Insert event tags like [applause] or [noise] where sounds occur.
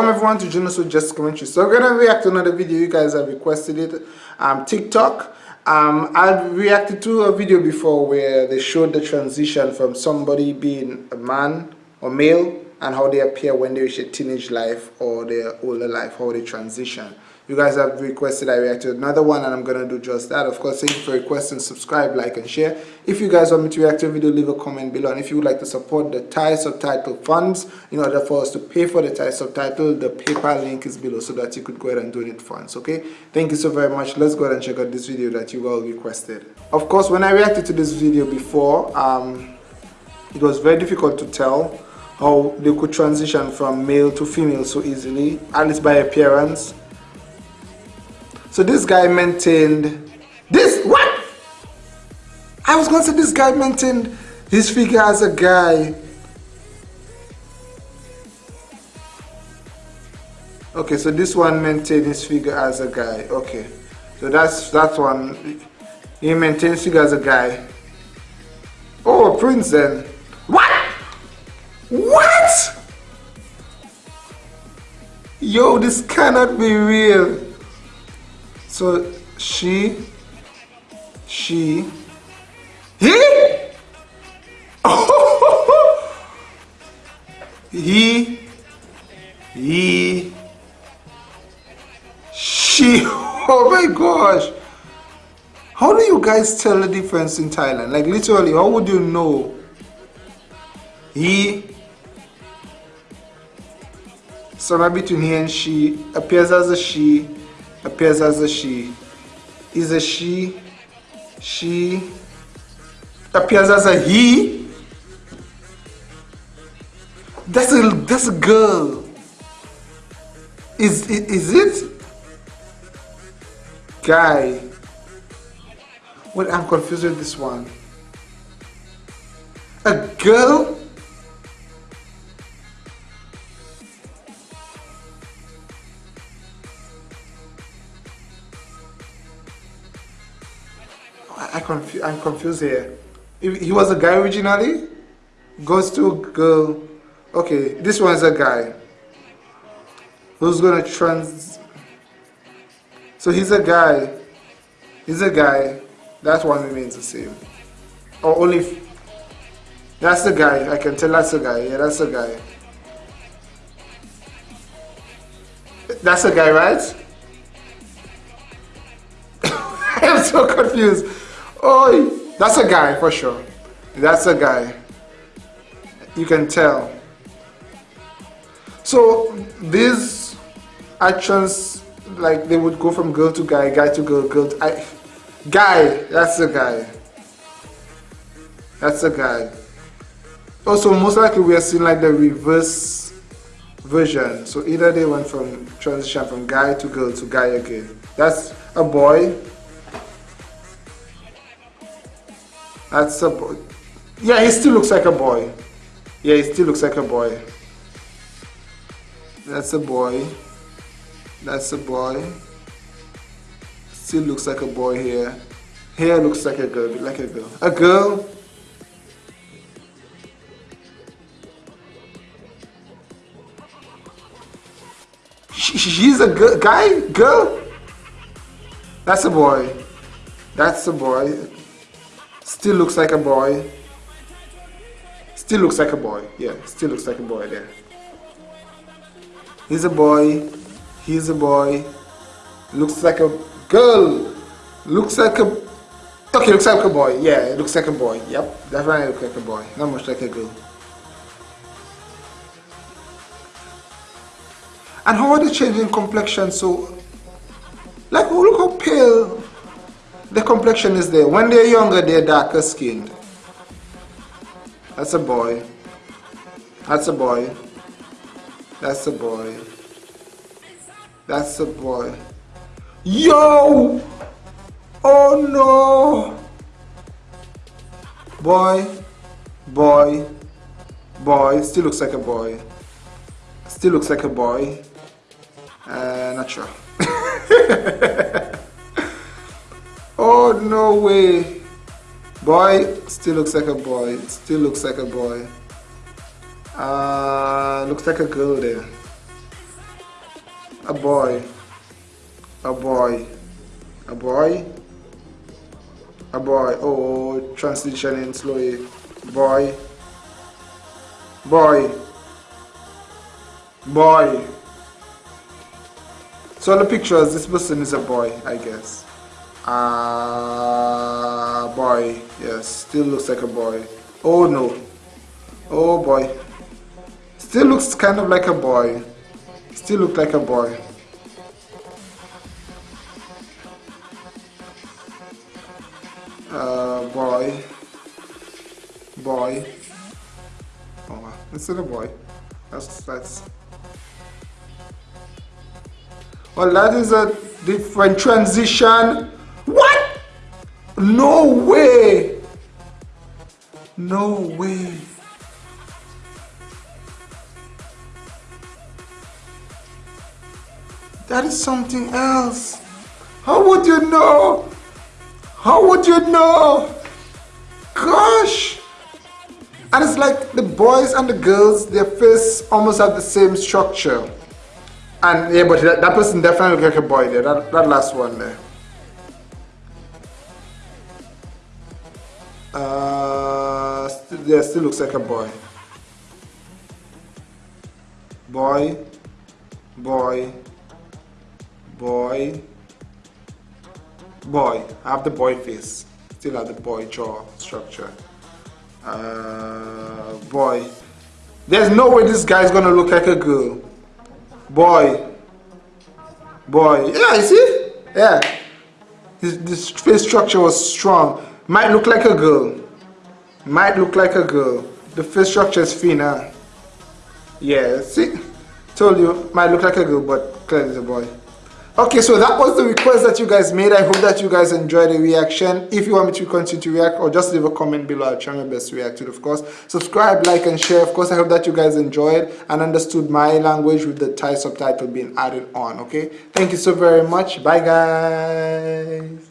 Welcome everyone to Junos with Just Commentary. So we're gonna react to another video. You guys have requested it. Um, TikTok. Um, I reacted to a video before where they showed the transition from somebody being a man or male and how they appear when they reach a teenage life or their older life, how they transition you guys have requested I react to another one and I'm gonna do just that. Of course thank you for requesting. Subscribe like and share. If you guys want me to react to a video leave a comment below. And if you would like to support the Thai subtitle funds in order for us to pay for the Thai subtitle the PayPal link is below so that you could go ahead and donate funds okay? Thank you so very much. Let's go ahead and check out this video that you all requested. Of course when I reacted to this video before um, it was very difficult to tell how they could transition from male to female so easily at least by appearance so this guy maintained this what? I was going to say this guy maintained his figure as a guy. Okay, so this one maintained his figure as a guy. Okay, so that's that one. He maintains his figure as a guy. Oh, Prince then. What? What? Yo, this cannot be real. So she, she, he, [laughs] he, he, she. [laughs] Oh my gosh. How do you guys tell the difference in Thailand? Like literally, how would you know? He, somewhere between he and she, appears as a she, appears as a she. Is a she she. Appears as a he. That's a that's a girl. Is is it? Guy. Well i'm confused with this one. A girl I'm confused here. He was a guy originally? Goes to girl. Okay, this one's a guy. Who's gonna trans... So he's a guy. He's a guy. That one remains the same. Or only... That's the guy. I can tell that's the guy. Yeah, that's the guy. That's the guy, right? [laughs] I'm so confused. Oh, that's a guy for sure. That's a guy. You can tell. So these actions, like they would go from girl to guy, guy to girl, girl to I, guy. That's a guy. That's a guy. Also, most likely we are seeing like the reverse version. So either they went from transition from guy to girl to guy again. That's a boy That's a boy. Yeah, he still looks like a boy. Yeah, he still looks like a boy. That's a boy. That's a boy. Still looks like a boy here. Hair looks like a girl, like a girl. A girl. She's a girl, guy, girl. That's a boy. That's a boy. Still looks like a boy. Still looks like a boy. Yeah, still looks like a boy there. He's a boy. He's a boy. Looks like a girl. Looks like a... Okay, looks like a boy. Yeah, it looks like a boy. Yep, definitely looks like a boy. Not much like a girl. And how are they changing complexion so... Like, oh, look how pale the complexion is there. When they're younger, they're darker skinned. That's a boy. That's a boy. That's a boy. That's a boy. Yo! Oh no! Boy, boy, boy. Still looks like a boy. Still looks like a boy. Uh, not sure. [laughs] Oh, no way. Boy, still looks like a boy. Still looks like a boy. Uh, looks like a girl there. A boy. A boy. A boy. A boy. Oh, transitioning slowly. Boy. Boy. Boy. So the pictures, this person is a boy, I guess. Ah, uh, boy. Yes, still looks like a boy. Oh no. Oh boy. Still looks kind of like a boy. Still look like a boy. Uh, boy. Boy. Oh. This a boy. That's, that's... Well, that is a different transition. No way. No way. That is something else. How would you know? How would you know? Gosh. And it's like the boys and the girls, their face almost have the same structure. And yeah, but that, that person definitely look like a boy there. That, that last one there. Uh, st yeah, still looks like a boy. Boy, boy, boy, boy. I have the boy face. Still have the boy jaw structure. Uh, boy. There's no way this guy's gonna look like a girl. Boy. Boy. Yeah, you see? Yeah. This, this face structure was strong. Might look like a girl. Might look like a girl. The face structure is thinner. Yeah, see? Told you, might look like a girl, but clearly a boy. Okay, so that was the request that you guys made. I hope that you guys enjoyed the reaction. If you want me to continue to react or just leave a comment below, I'll try my best to react to it, of course. Subscribe, like, and share. Of course, I hope that you guys enjoyed and understood my language with the Thai subtitle being added on, okay? Thank you so very much. Bye, guys.